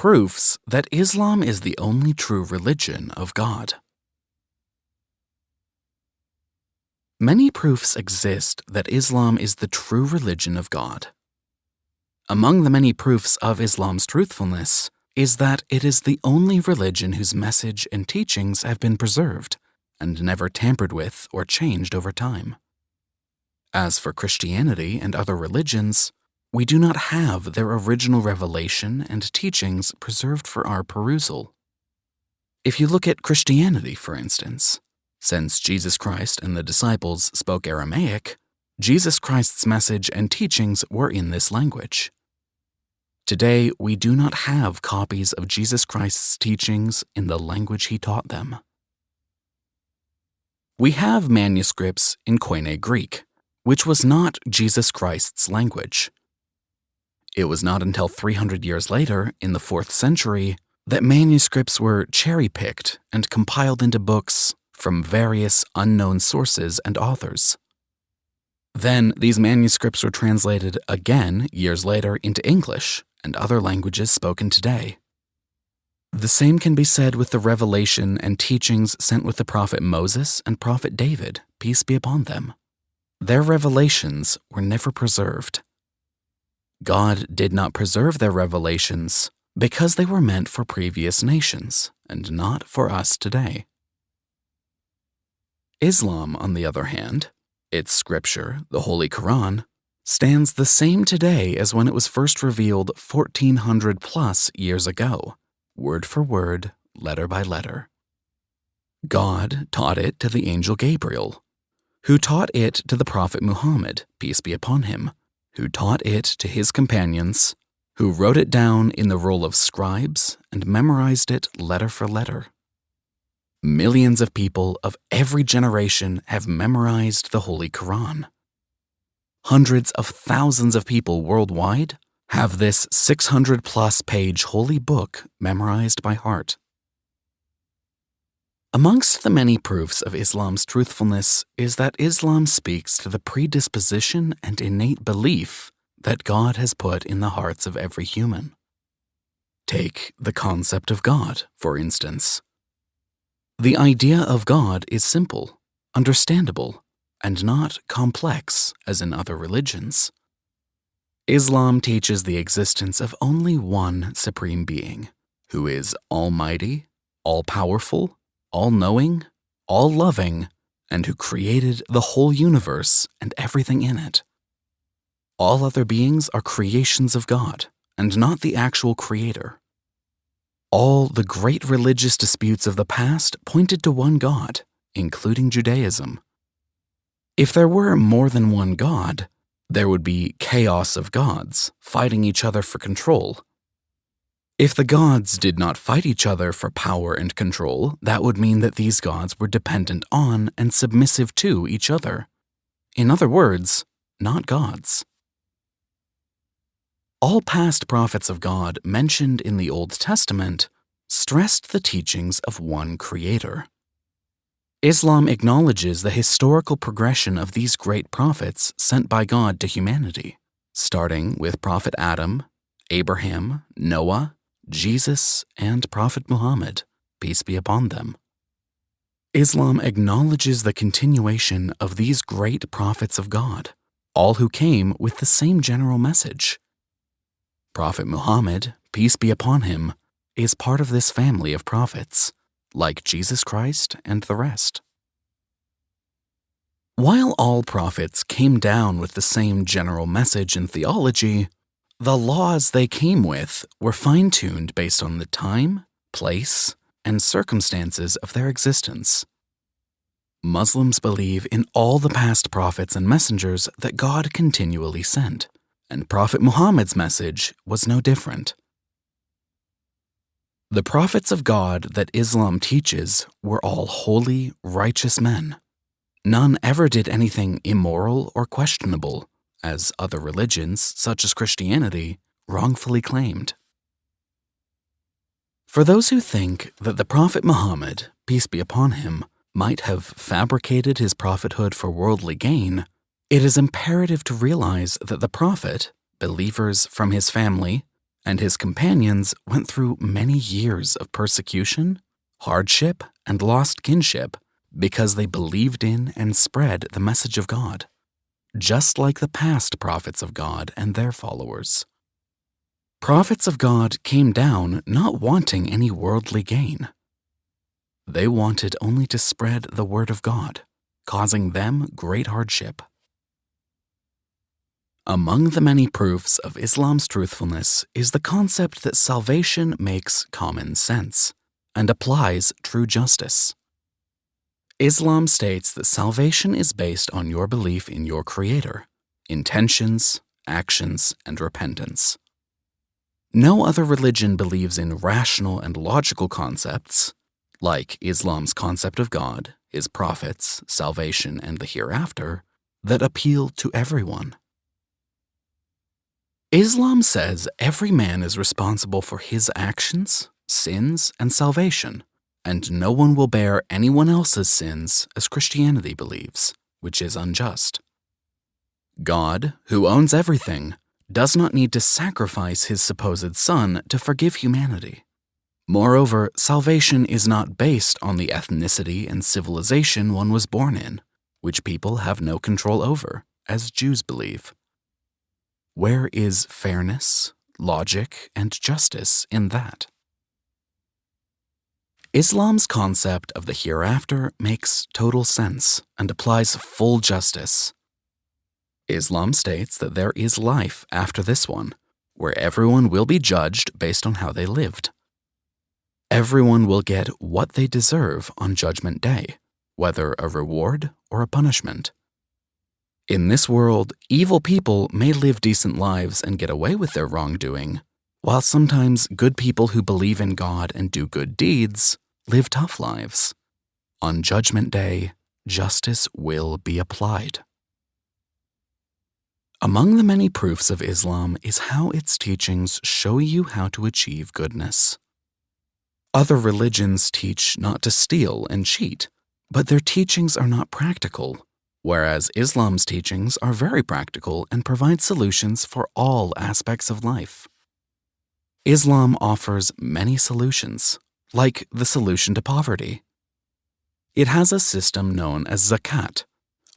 Proofs that Islam is the only true religion of God. Many proofs exist that Islam is the true religion of God. Among the many proofs of Islam's truthfulness is that it is the only religion whose message and teachings have been preserved and never tampered with or changed over time. As for Christianity and other religions, we do not have their original revelation and teachings preserved for our perusal. If you look at Christianity, for instance, since Jesus Christ and the disciples spoke Aramaic, Jesus Christ's message and teachings were in this language. Today, we do not have copies of Jesus Christ's teachings in the language he taught them. We have manuscripts in Koine Greek, which was not Jesus Christ's language. It was not until 300 years later, in the 4th century, that manuscripts were cherry picked and compiled into books from various unknown sources and authors. Then these manuscripts were translated again years later into English and other languages spoken today. The same can be said with the revelation and teachings sent with the prophet Moses and prophet David, peace be upon them. Their revelations were never preserved. God did not preserve their revelations because they were meant for previous nations and not for us today. Islam, on the other hand, its scripture, the Holy Quran, stands the same today as when it was first revealed 1400 plus years ago, word for word, letter by letter. God taught it to the angel Gabriel, who taught it to the prophet Muhammad, peace be upon him, who taught it to his companions, who wrote it down in the roll of scribes and memorized it letter for letter. Millions of people of every generation have memorized the Holy Quran. Hundreds of thousands of people worldwide have this 600 plus page holy book memorized by heart. Amongst the many proofs of Islam's truthfulness is that Islam speaks to the predisposition and innate belief that God has put in the hearts of every human. Take the concept of God, for instance. The idea of God is simple, understandable, and not complex as in other religions. Islam teaches the existence of only one supreme being, who is almighty, all powerful, all knowing, all loving, and who created the whole universe and everything in it. All other beings are creations of God and not the actual creator. All the great religious disputes of the past pointed to one God, including Judaism. If there were more than one God, there would be chaos of gods fighting each other for control if the gods did not fight each other for power and control, that would mean that these gods were dependent on and submissive to each other. In other words, not gods. All past prophets of God mentioned in the Old Testament stressed the teachings of one creator. Islam acknowledges the historical progression of these great prophets sent by God to humanity, starting with Prophet Adam, Abraham, Noah, Jesus, and Prophet Muhammad, peace be upon them. Islam acknowledges the continuation of these great prophets of God, all who came with the same general message. Prophet Muhammad, peace be upon him, is part of this family of prophets, like Jesus Christ and the rest. While all prophets came down with the same general message and theology, the laws they came with were fine tuned based on the time, place, and circumstances of their existence. Muslims believe in all the past prophets and messengers that God continually sent, and Prophet Muhammad's message was no different. The prophets of God that Islam teaches were all holy, righteous men. None ever did anything immoral or questionable as other religions, such as Christianity, wrongfully claimed. For those who think that the Prophet Muhammad, peace be upon him, might have fabricated his prophethood for worldly gain, it is imperative to realize that the Prophet, believers from his family, and his companions went through many years of persecution, hardship, and lost kinship because they believed in and spread the message of God, just like the past prophets of God and their followers. Prophets of God came down not wanting any worldly gain. They wanted only to spread the word of God, causing them great hardship. Among the many proofs of Islam's truthfulness is the concept that salvation makes common sense and applies true justice. Islam states that salvation is based on your belief in your Creator, intentions, actions, and repentance. No other religion believes in rational and logical concepts, like Islam's concept of God, His prophets, salvation, and the hereafter, that appeal to everyone. Islam says every man is responsible for his actions, sins, and salvation, and no one will bear anyone else's sins as Christianity believes, which is unjust. God, who owns everything, does not need to sacrifice his supposed son to forgive humanity. Moreover, salvation is not based on the ethnicity and civilization one was born in, which people have no control over, as Jews believe. Where is fairness, logic, and justice in that? Islam's concept of the hereafter makes total sense and applies full justice. Islam states that there is life after this one, where everyone will be judged based on how they lived. Everyone will get what they deserve on Judgment Day, whether a reward or a punishment. In this world, evil people may live decent lives and get away with their wrongdoing, while sometimes good people who believe in God and do good deeds live tough lives. On Judgment Day, justice will be applied. Among the many proofs of Islam is how its teachings show you how to achieve goodness. Other religions teach not to steal and cheat, but their teachings are not practical whereas Islam's teachings are very practical and provide solutions for all aspects of life. Islam offers many solutions, like the solution to poverty. It has a system known as zakat,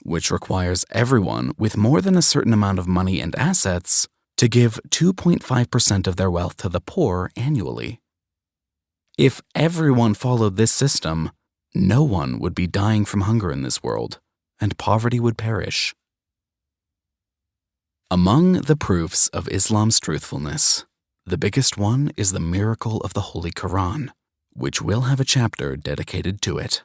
which requires everyone with more than a certain amount of money and assets to give 2.5% of their wealth to the poor annually. If everyone followed this system, no one would be dying from hunger in this world and poverty would perish. Among the proofs of Islam's truthfulness, the biggest one is the miracle of the Holy Quran, which will have a chapter dedicated to it.